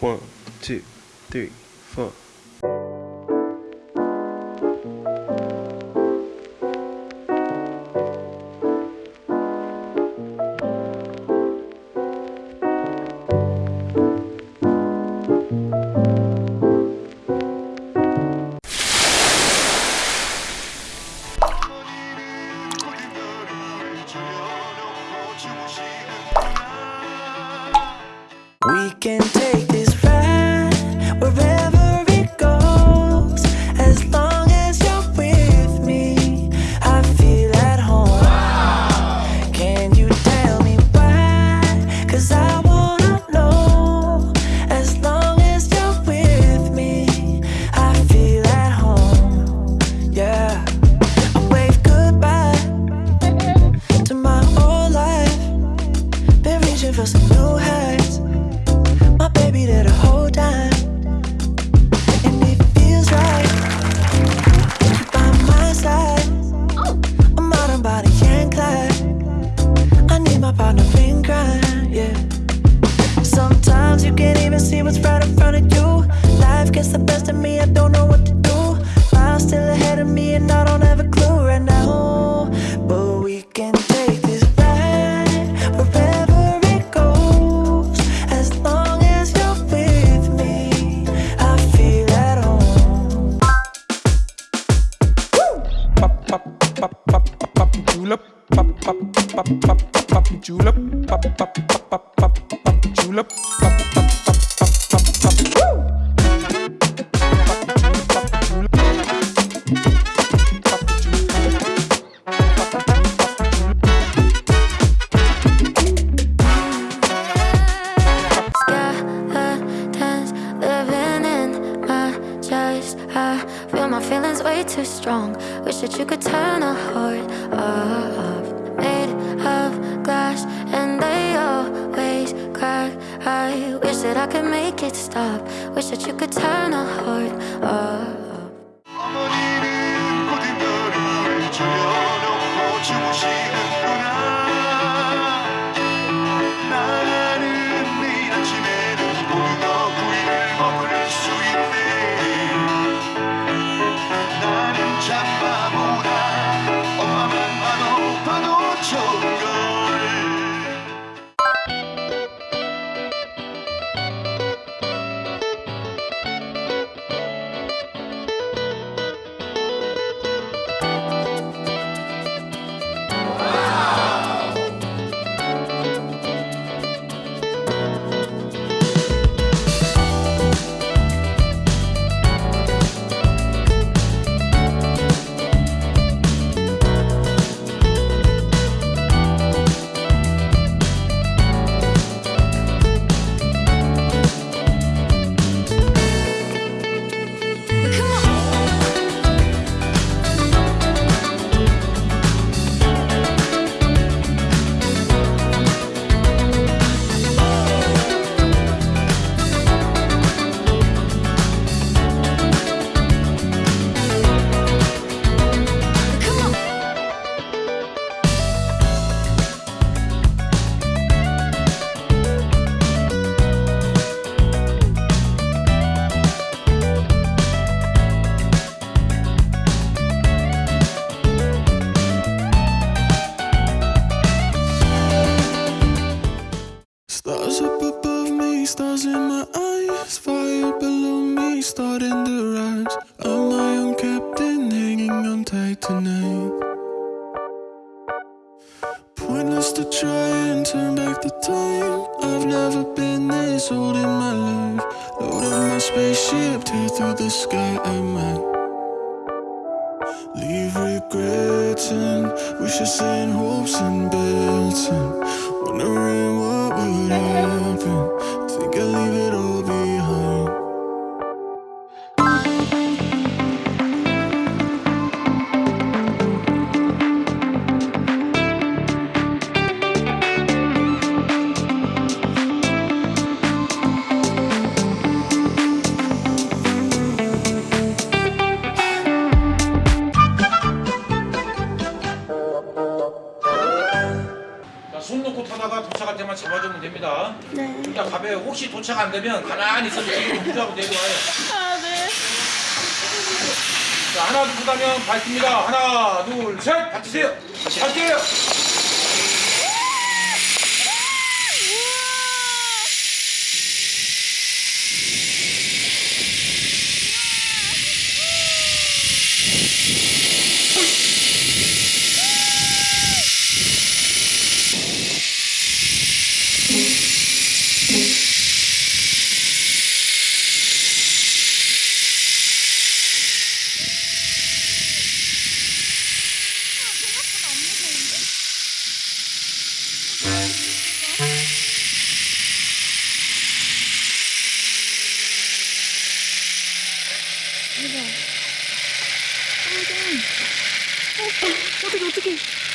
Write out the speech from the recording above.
One, two, three, four. We can take Gets the best of me, I don't know what to do. Miles still ahead of me, and I don't have a clue right now. But we can take this ride wherever it goes. As long as you're with me, I feel at home. Pop, pop, pop, pop, pop, pop, julep. Pop, pop, pop, pop, pop, pop, julep. Pop, pop, pop, pop, pop, pop, julep. Strong. Wish that you could turn a heart off. Made of glass, and they always crack. I wish that I could make it stop. Wish that you could turn a heart off. Starting to rise. I'm my own captain, hanging on tight tonight. Pointless to try and turn back the time. I've never been this old in my life. Load up my spaceship, tear through the sky at night. Leave regrets and wishes and hopes and bets and wondering what would happen. Think I'll leave it all behind. 때만 잡아주면 됩니다. 네. 자, 가be 혹시 혹시 도착 안 되면 가만히 있어서 지금 부자고 내려와요. 아, 네. 자, 하나, 둘, 하면 밟습니다. 하나, 둘, 셋! 받치세요. 받게요. 어떡해, 어떡해.